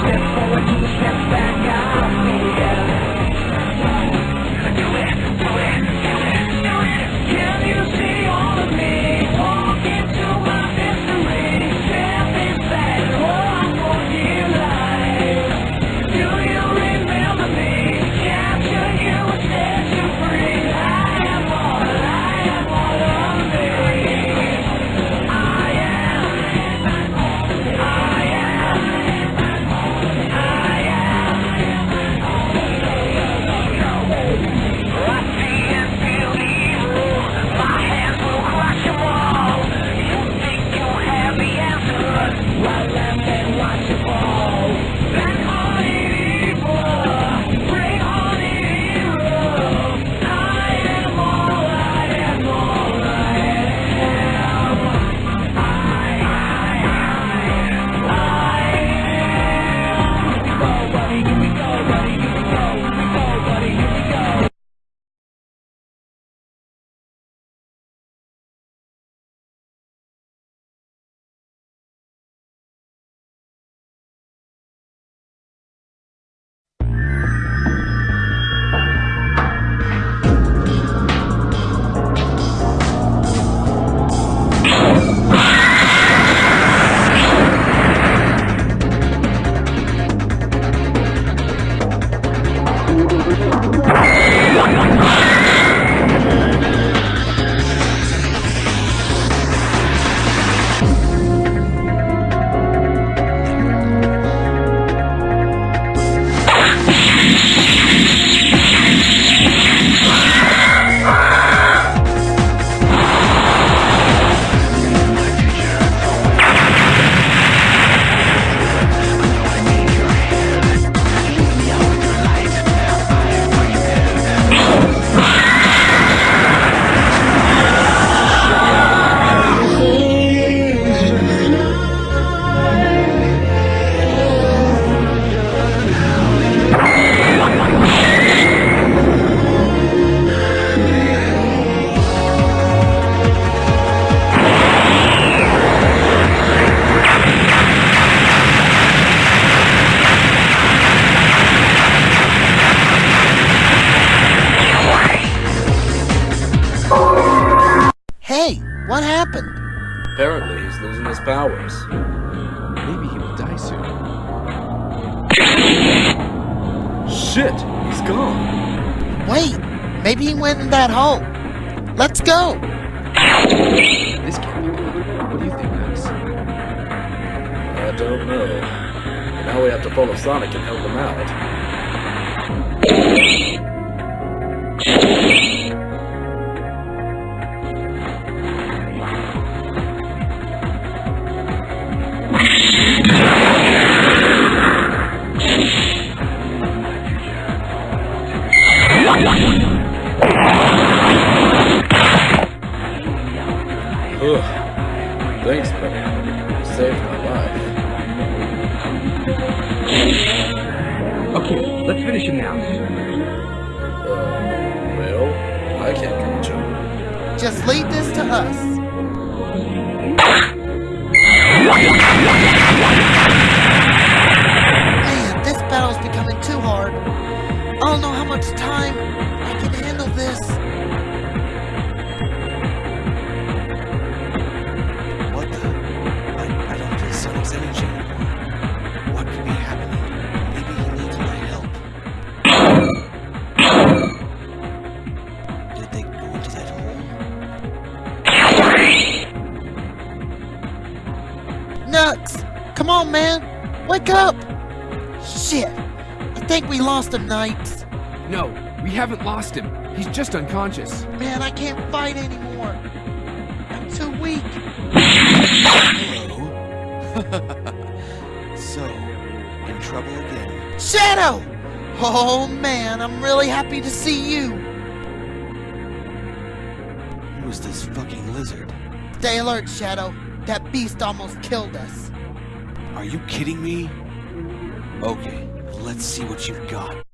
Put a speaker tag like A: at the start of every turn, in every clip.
A: step forward, two steps back. What happened?
B: Apparently, he's losing his powers.
C: Maybe he will die soon.
B: Shit, he's gone.
A: Wait, maybe he went in that hole. Let's go.
C: This can't be good. What do you think, Max?
B: I don't know. But now we have to follow Sonic and help him out. Ugh. Thanks, buddy. You saved my life.
D: Okay, let's finish him now.
B: Uh, well, I can't catch him.
A: Just leave this to us. Man, this battle's becoming too hard. I don't know how much time I can handle this.
E: What the? I, I don't feel Sonic's energy anymore. What could be happening? Maybe he needs my help. Did they go into that hole?
A: Nux! Come on, man! Wake up! Shit! I think we lost him, Knights.
C: No, we haven't lost him. He's just unconscious.
A: Man, I can't fight anymore. I'm too weak.
E: Hello? so, in trouble again.
A: Shadow! Oh man, I'm really happy to see you.
E: Who is this fucking lizard?
A: Stay alert, Shadow. That beast almost killed us.
E: Are you kidding me? Okay, let's see what you've got.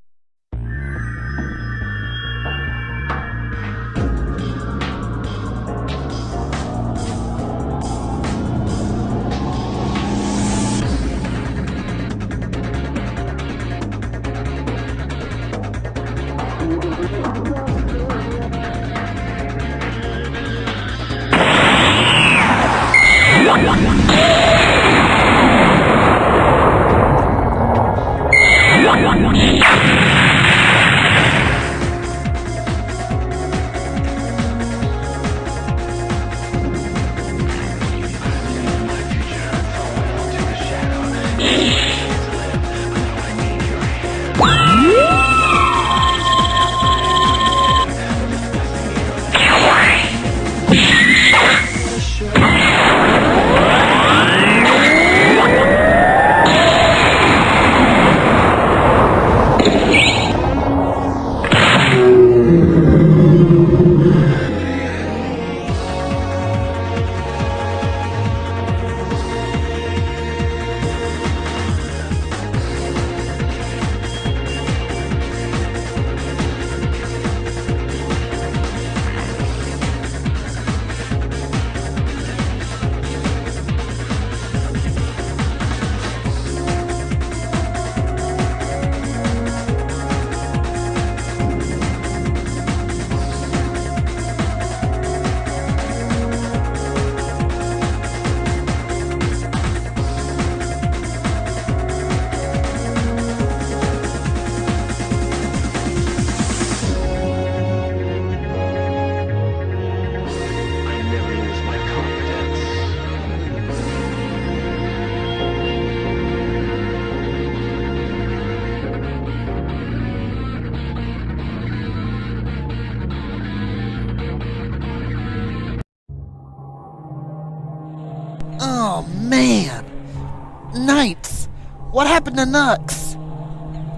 A: Knights! What happened to Nux?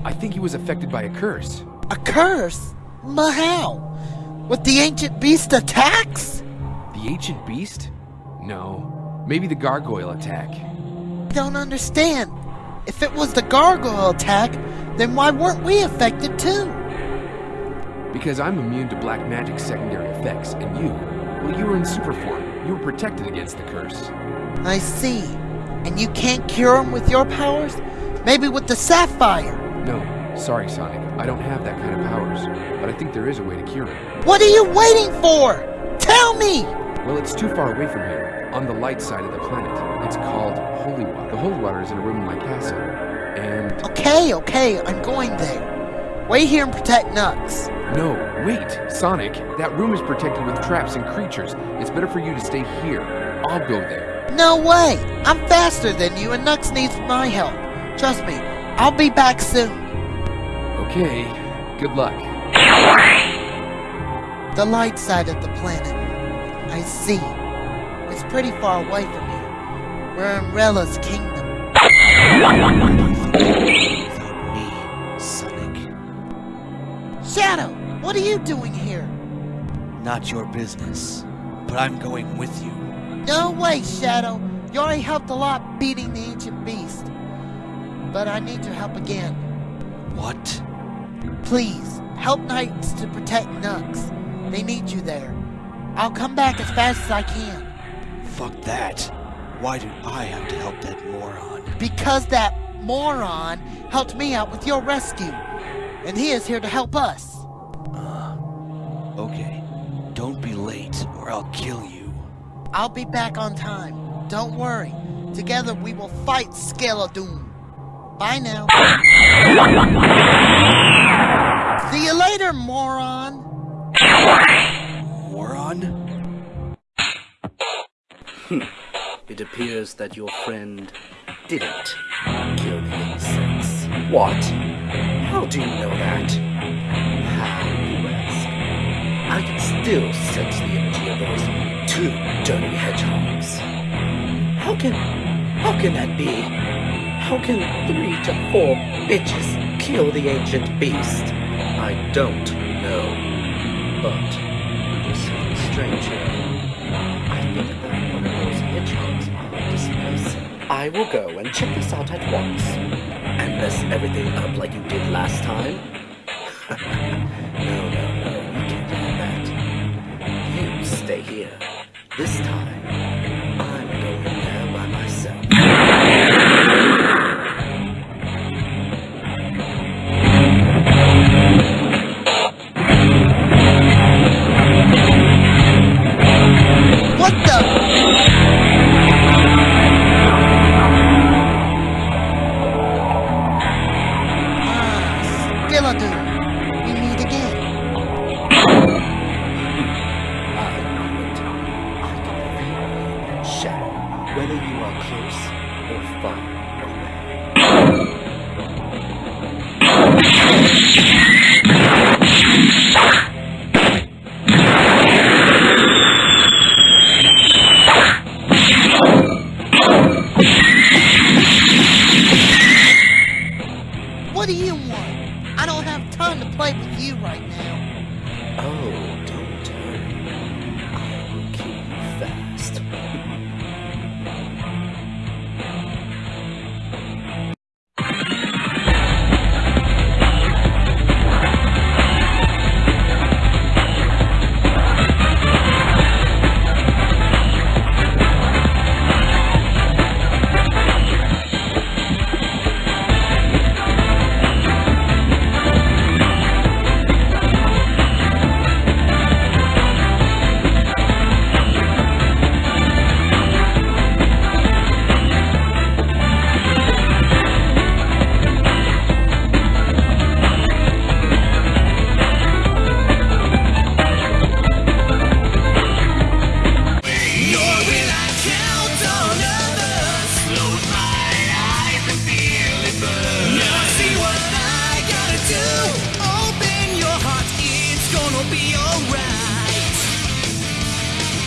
C: I think he was affected by a curse.
A: A curse? But how? With the ancient beast attacks?
C: The ancient beast? No. Maybe the gargoyle attack.
A: I Don't understand. If it was the gargoyle attack, then why weren't we affected too?
C: Because I'm immune to black magic's secondary effects, and you, well, you were in super form. You were protected against the curse.
A: I see. And you can't cure him with your powers? Maybe with the sapphire?
C: No, sorry, Sonic. I don't have that kind of powers. But I think there is a way to cure him.
A: What are you waiting for? Tell me!
C: Well, it's too far away from here, on the light side of the planet. It's called Holy Water. The Holy Water is in a room in my castle. And.
A: Okay, okay, I'm going there. Wait here and protect Nux.
C: No, wait! Sonic, that room is protected with traps and creatures. It's better for you to stay here. I'll go there.
A: No way! I'm faster than you and Nux needs my help. Trust me, I'll be back soon.
C: Okay, good luck.
A: The light side of the planet. I see. It's pretty far away from here. We're Umbrella's kingdom.
E: Without me, Sonic.
A: Shadow, what are you doing here?
E: Not your business. But I'm going with you.
A: No way, Shadow. You already helped a lot beating the ancient beast. But I need your help again.
E: What?
A: Please, help Knights to protect Nux. They need you there. I'll come back as fast as I can.
E: Fuck that. Why do I have to help that moron?
A: Because that moron helped me out with your rescue. And he is here to help us.
E: Uh, okay. Don't be late or I'll kill you.
A: I'll be back on time. Don't worry. Together we will fight Skeledoom. Bye now. See you later, moron.
E: Moron? Hmm.
B: It appears that your friend didn't kill the insects. What? How do you know that? How, you ask? I can still sense the energy of those two dirty hedgehogs. How can... how can that be? How can three to four bitches kill the ancient beast? I don't know. But there's something strange. I think that one of those hedgehogs are dispersing. I will go and check this out at once. And mess everything up like you did last time? This time, I'm going there by myself.
A: What the? Ah, Skeledoom.